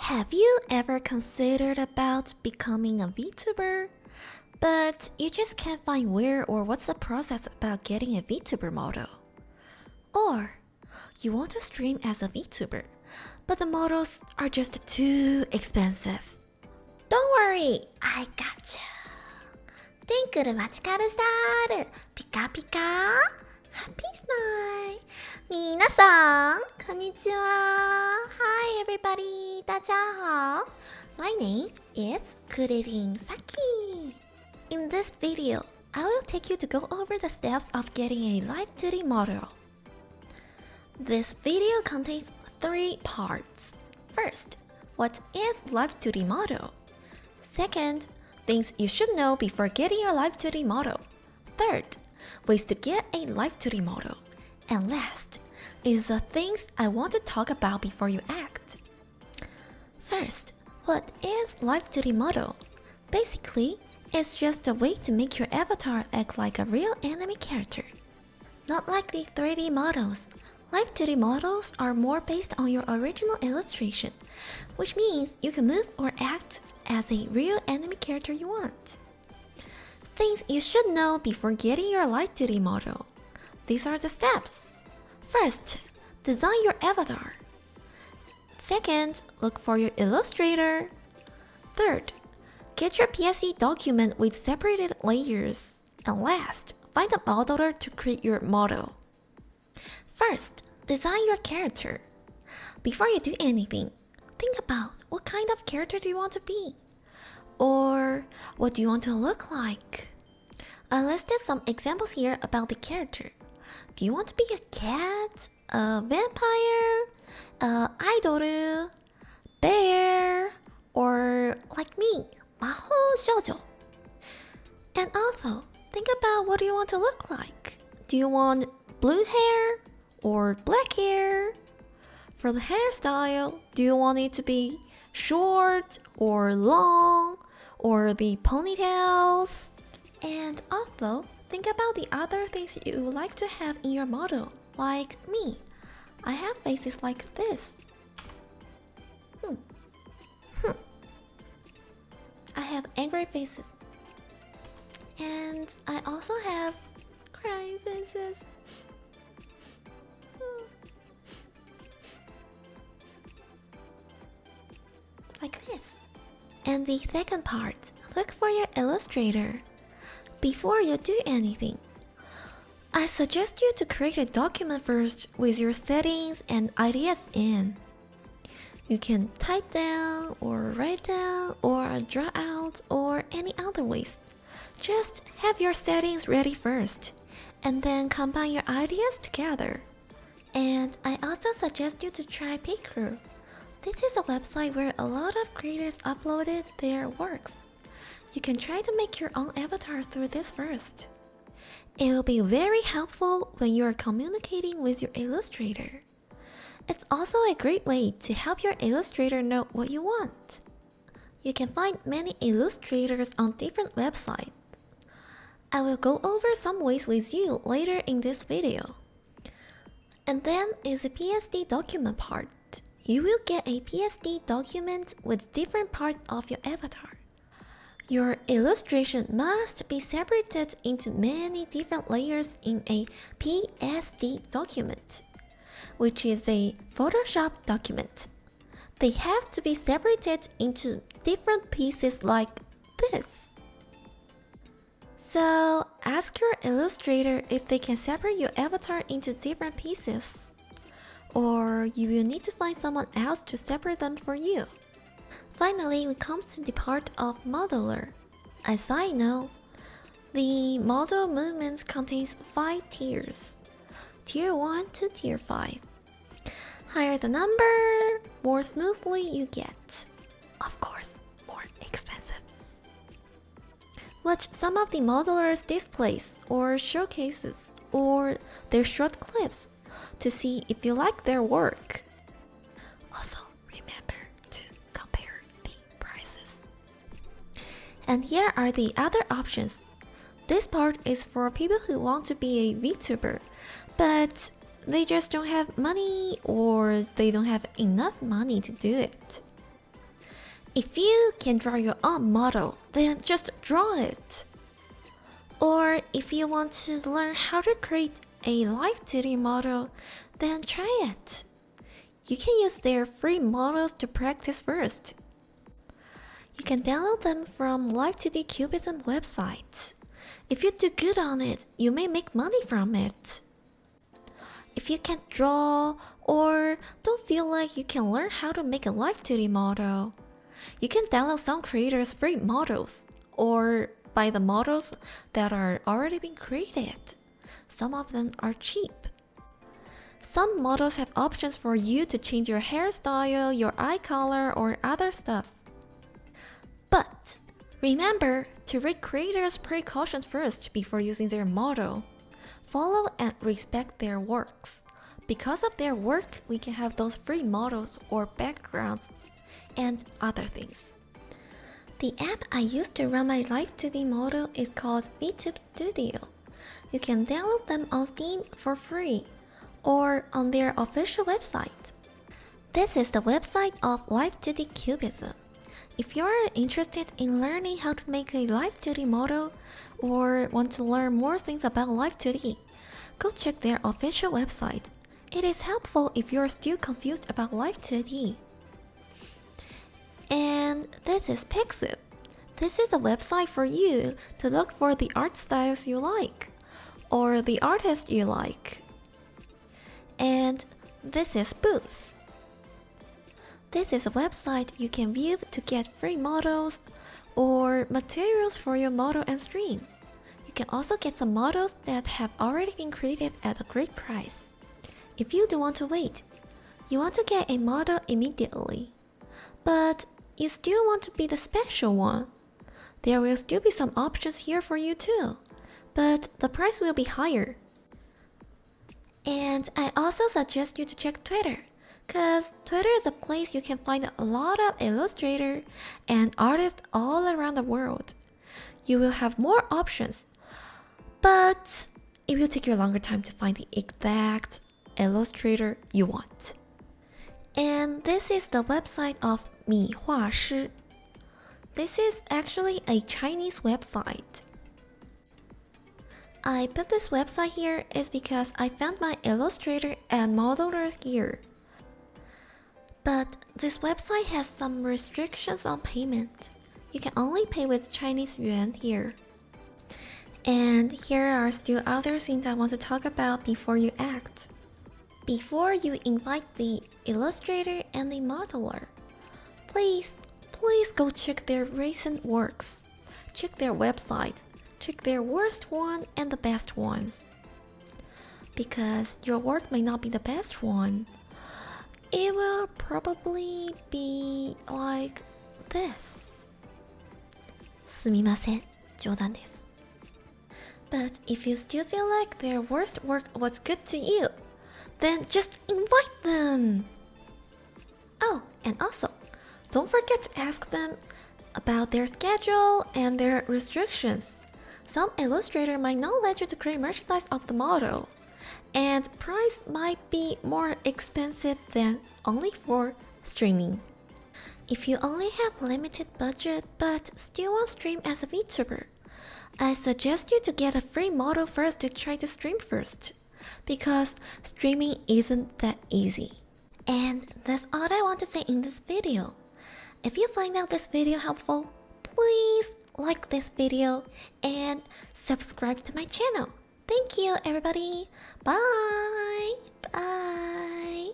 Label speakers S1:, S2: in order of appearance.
S1: Have you ever considered about becoming a VTuber? But you just can't find where or what's the process about getting a VTuber model? Or you want to stream as a VTuber, but the models are just too expensive? Don't worry, I got you. トゥンクルマチカルスタールピカピカ ハッピースマイ皆さんこんにちは Hi everybody 大家好 My name is Kuririn Saki In this video, I will take you to go over the steps of getting a live 2D model This video contains three parts First, what is live 2D model? Second, things you should know before getting your live 2D model. Third, ways to get a live 2D model. And last is the things I want to talk about before you act. First, what is live 2D model? Basically, it's just a way to make your avatar act like a real anime character. Not like the 3D models. Live 2D models are more based on your original illustration, which means you can move or act as a real anime character you want. Things you should know before getting your live 2D model. These are the steps. First, design your avatar. Second, look for your illustrator. Third, get your PSD document with separated layers. And last, find a modeler to create your model. First, design your character. Before you do anything, think about what kind of character do you want to be? Or what do you want to look like? Uh, I listed some examples here about the character. Do you want to be a cat, a vampire, a idol, bear, or like me, Maho Shoujo? And also, think about what do you want to look like? Do you want blue hair or black hair? For the hairstyle, do you want it to be short or long or the ponytails? And also, think about the other things you would like to have in your model, like me. I have faces like this. Hmm. Hmm. I have angry faces. And I also have crying faces. And the second part, look for your illustrator. Before you do anything, I suggest you to create a document first with your settings and ideas in. You can type down or write down or draw out or any other ways. Just have your settings ready first and then combine your ideas together. And I also suggest you to try Picrew. This is a website where a lot of creators uploaded their works. You can try to make your own avatar through this first. It will be very helpful when you are communicating with your illustrator. It's also a great way to help your illustrator know what you want. You can find many illustrators on different websites. I will go over some ways with you later in this video. And then is the PSD document part. You will get a PSD document with different parts of your avatar. Your illustration must be separated into many different layers in a PSD document, which is a Photoshop document. They have to be separated into different pieces like this. So ask your illustrator if they can separate your avatar into different pieces. Or you will need to find someone else to separate them for you. Finally, we come to the part of modeler. As I know, the model movement contains 5 tiers. Tier 1 to Tier 5. Higher the number, more smoothly you get. Of course, more expensive. Watch some of the modelers' displays or showcases or their short clips to see if you like their work. Also, remember to compare the prices. And here are the other options. This part is for people who want to be a VTuber, but they just don't have money or they don't have enough money to do it. If you can draw your own model, then just draw it. Or if you want to learn how to create a live 2D model, then try it. You can use their free models to practice first. You can download them from Live 2D Cubism website. If you do good on it, you may make money from it. If you can't draw or don't feel like you can learn how to make a live 2D model, you can download some creators' free models or buy the models that are already been created. Some of them are cheap. Some models have options for you to change your hairstyle, your eye color, or other stuffs. But remember to read creators' precautions first before using their model. Follow and respect their works. Because of their work, we can have those free models or backgrounds and other things. The app I use to run my Live 2D model is called VTube Studio. You can download them on Steam for free or on their official website. This is the website of Live 2D Cubism. If you're interested in learning how to make a Live 2D model or want to learn more things about Live 2D, go check their official website. It is helpful if you're still confused about Live 2D. And this is Pixiv. This is a website for you to look for the art styles you like or the artist you like. And this is Booth. This is a website you can view to get free models or materials for your model and stream. You can also get some models that have already been created at a great price. If you don't want to wait, you want to get a model immediately, but you still want to be the special one, there will still be some options here for you too, but the price will be higher. And I also suggest you to check Twitter, cause Twitter is a place you can find a lot of illustrator and artists all around the world. You will have more options, but it will take you a longer time to find the exact illustrator you want. And this is the website of Mi Hua Shi. This is actually a Chinese website I put this website here is because I found my illustrator and modeler here. But this website has some restrictions on payment. You can only pay with Chinese yuan here. And here are still other things I want to talk about before you act before you invite the illustrator and the modeler. Please, please go check their recent works. Check their website. Check their worst one and the best ones. Because your work may not be the best one. It will probably be like this. すみません、冗談です。But if you still feel like their worst work was good to you, then just invite them. Oh, and also, don't forget to ask them about their schedule and their restrictions. Some illustrator might not let you to create merchandise of the model, and price might be more expensive than only for streaming. If you only have limited budget but still want to stream as a VTuber, I suggest you to get a free model first to try to stream first because streaming isn't that easy. And that's all I want to say in this video. If you find out this video helpful, please like this video and subscribe to my channel. Thank you everybody. Bye. Bye.